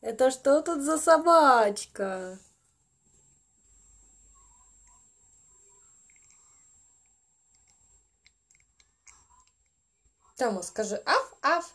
Это что тут за собачка? Тому скажи аф-аф.